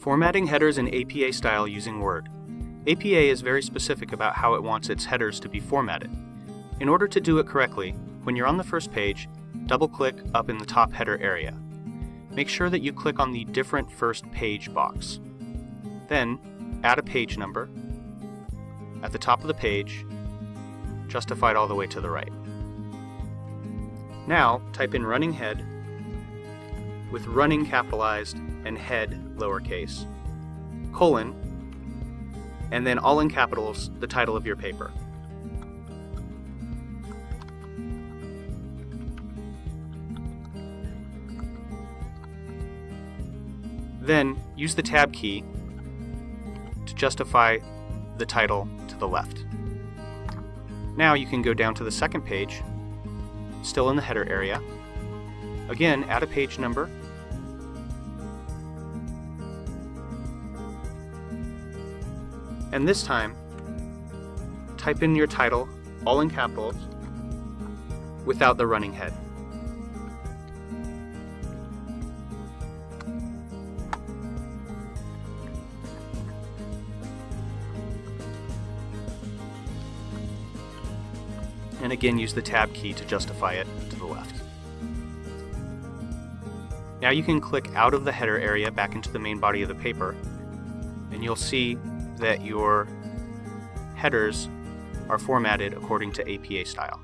Formatting headers in APA style using Word. APA is very specific about how it wants its headers to be formatted. In order to do it correctly, when you're on the first page, double-click up in the top header area. Make sure that you click on the Different First Page box. Then, add a page number at the top of the page, justified all the way to the right. Now, type in running head with running capitalized and head lowercase, colon, and then all in capitals the title of your paper. Then use the tab key to justify the title to the left. Now you can go down to the second page, still in the header area. Again, add a page number And this time, type in your title, all in capitals, without the running head. And again, use the tab key to justify it to the left. Now you can click out of the header area back into the main body of the paper, and you'll see that your headers are formatted according to APA style.